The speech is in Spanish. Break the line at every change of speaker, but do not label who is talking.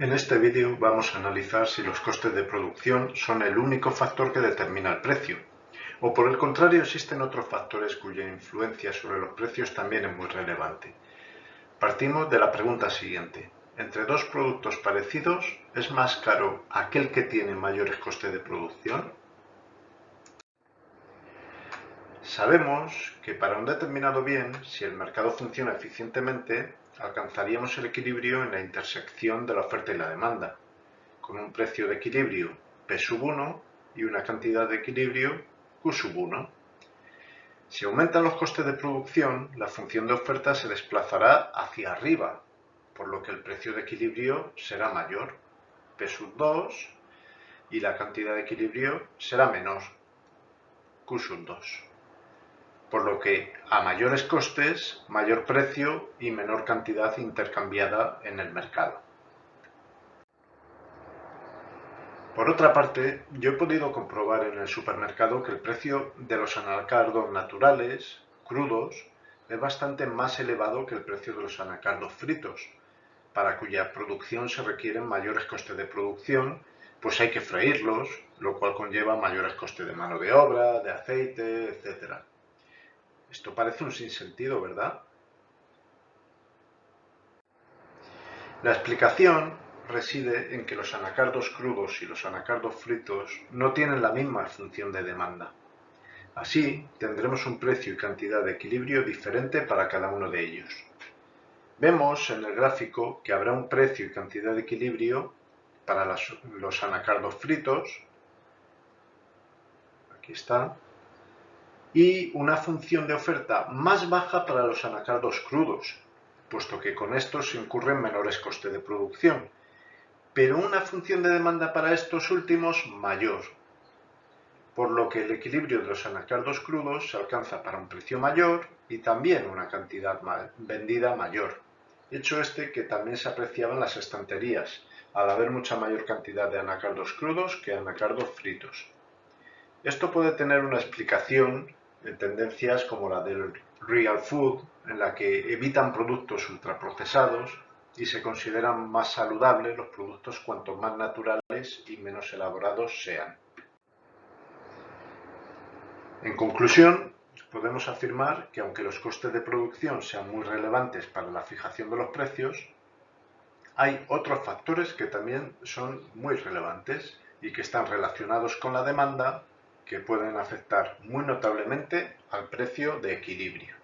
En este vídeo vamos a analizar si los costes de producción son el único factor que determina el precio, o por el contrario existen otros factores cuya influencia sobre los precios también es muy relevante. Partimos de la pregunta siguiente. Entre dos productos parecidos, ¿es más caro aquel que tiene mayores costes de producción? Sabemos que para un determinado bien, si el mercado funciona eficientemente, alcanzaríamos el equilibrio en la intersección de la oferta y la demanda, con un precio de equilibrio P sub 1 y una cantidad de equilibrio Q sub 1. Si aumentan los costes de producción, la función de oferta se desplazará hacia arriba, por lo que el precio de equilibrio será mayor, P sub 2, y la cantidad de equilibrio será menor, Q sub 2 por lo que a mayores costes, mayor precio y menor cantidad intercambiada en el mercado. Por otra parte, yo he podido comprobar en el supermercado que el precio de los anacardos naturales, crudos, es bastante más elevado que el precio de los anacardos fritos, para cuya producción se requieren mayores costes de producción, pues hay que freírlos, lo cual conlleva mayores costes de mano de obra, de aceite, etc. Esto parece un sinsentido, ¿verdad? La explicación reside en que los anacardos crudos y los anacardos fritos no tienen la misma función de demanda. Así, tendremos un precio y cantidad de equilibrio diferente para cada uno de ellos. Vemos en el gráfico que habrá un precio y cantidad de equilibrio para los anacardos fritos. Aquí está y una función de oferta más baja para los anacardos crudos, puesto que con estos se incurren menores costes de producción, pero una función de demanda para estos últimos mayor, por lo que el equilibrio de los anacardos crudos se alcanza para un precio mayor y también una cantidad vendida mayor, hecho este que también se apreciaba en las estanterías, al haber mucha mayor cantidad de anacardos crudos que anacardos fritos. Esto puede tener una explicación en tendencias como la del real food, en la que evitan productos ultraprocesados y se consideran más saludables los productos cuanto más naturales y menos elaborados sean. En conclusión, podemos afirmar que aunque los costes de producción sean muy relevantes para la fijación de los precios, hay otros factores que también son muy relevantes y que están relacionados con la demanda que pueden afectar muy notablemente al precio de equilibrio.